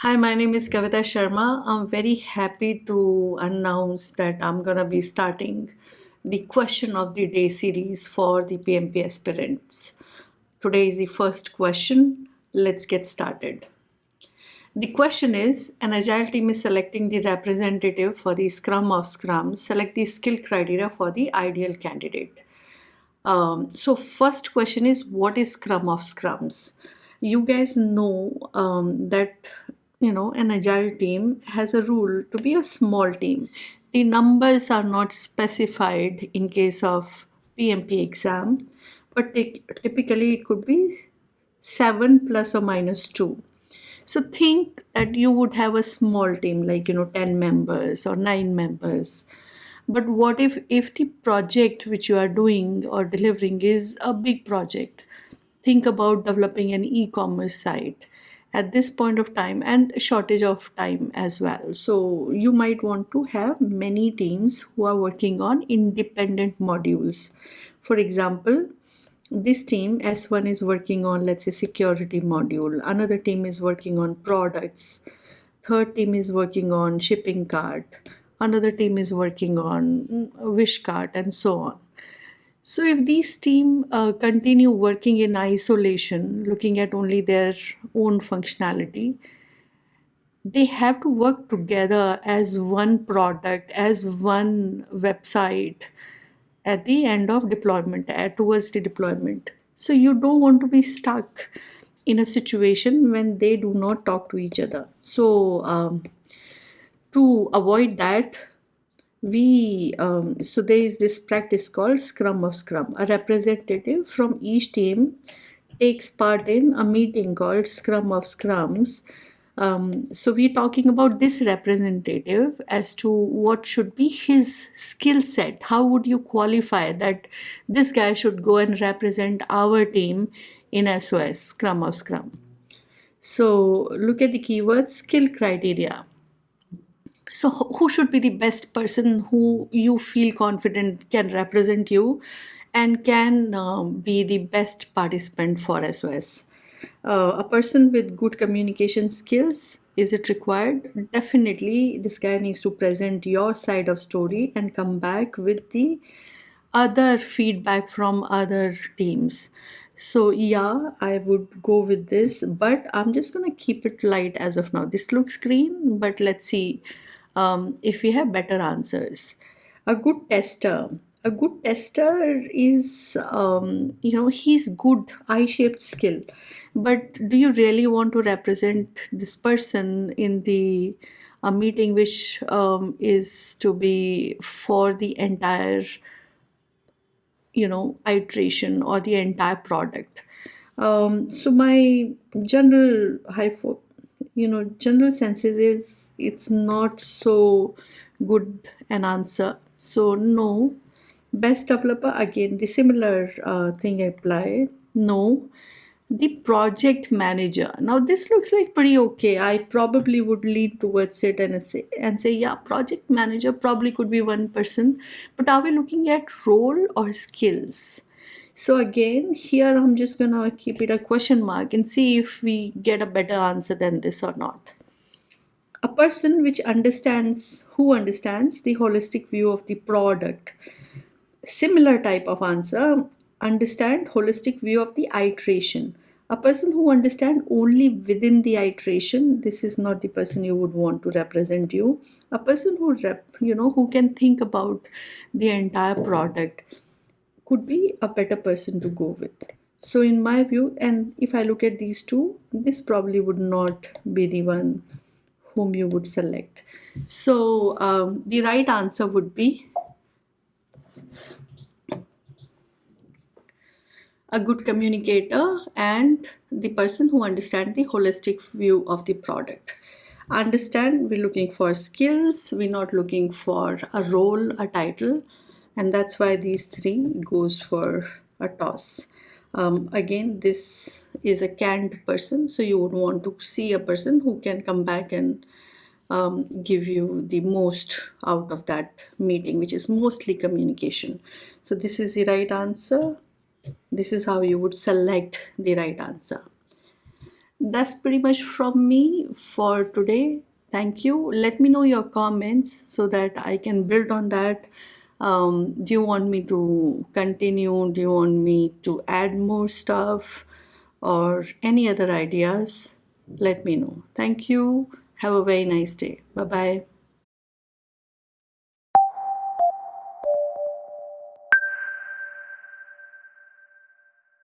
Hi, my name is Kavita Sharma. I'm very happy to announce that I'm going to be starting the question of the day series for the PMP aspirants. Today is the first question. Let's get started. The question is An agile team is selecting the representative for the Scrum of Scrum. Select the skill criteria for the ideal candidate. Um, so, first question is What is Scrum of Scrums? You guys know um, that you know an agile team has a rule to be a small team. The numbers are not specified in case of pmp exam but typically it could be 7 plus or minus 2 so think that you would have a small team like you know 10 members or 9 members. But what if if the project which you are doing or delivering is a big project? Think about developing an e-commerce site at this point of time and shortage of time as well. So you might want to have many teams who are working on independent modules. For example this team s1 is working on let's say security module. Another team is working on products. Third team is working on shipping cart. Another team is working on mm, wish cart and so on so if these team uh, continue working in isolation, looking at only their own functionality, they have to work together as one product, as one website at the end of deployment, uh, towards the deployment. So you don't want to be stuck in a situation when they do not talk to each other. So um, to avoid that, we um, so there is this practice called scrum of scrum. A representative from each team takes part in a meeting called scrum of scrums. Um, so we're talking about this representative as to what should be his skill set. How would you qualify that this guy should go and represent our team in sos scrum of scrum? So look at the keywords skill criteria so who should be the best person who you feel confident can represent you and can um, be the best participant for sos uh, a person with good communication skills is it required? Definitely this guy needs to present your side of story and come back with the other feedback from other teams. So yeah i would go with this but i'm just going to keep it light as of now. This looks green but let's see um, if we have better answers. A good tester. A good tester is, um, you know, he's good I-shaped skill. But do you really want to represent this person in the a meeting which um, is to be for the entire, you know, iteration or the entire product? Um, so my general hypo you know general senses is it's not so good an answer. So no. Best developer again the similar uh, thing apply. No. The project manager. Now this looks like pretty okay. I probably would lean towards it and say and say yeah project manager probably could be one person but are we looking at role or skills so again, here I'm just gonna keep it a question mark and see if we get a better answer than this or not. A person which understands, who understands the holistic view of the product. Similar type of answer, understand holistic view of the iteration. A person who understand only within the iteration, this is not the person you would want to represent you. A person who rep, you know, who can think about the entire product could be a better person to go with. So in my view and if i look at these two this probably would not be the one whom you would select. So um, the right answer would be a good communicator and the person who understands the holistic view of the product. Understand we're looking for skills we're not looking for a role a title and that's why these three goes for a toss um, again this is a canned person so you would want to see a person who can come back and um, give you the most out of that meeting which is mostly communication so this is the right answer this is how you would select the right answer that's pretty much from me for today. Thank you. Let me know your comments so that I can build on that. Um, do you want me to continue? Do you want me to add more stuff or any other ideas? Let me know. Thank you. Have a very nice day. Bye bye.